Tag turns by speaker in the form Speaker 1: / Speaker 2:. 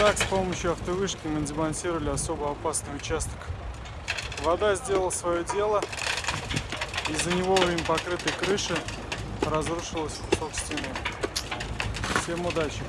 Speaker 1: Так, с помощью автовышки мы демонтировали особо опасный участок. Вода сделала свое дело. Из-за него им покрытой крыши разрушилась кусок стены. Всем удачи!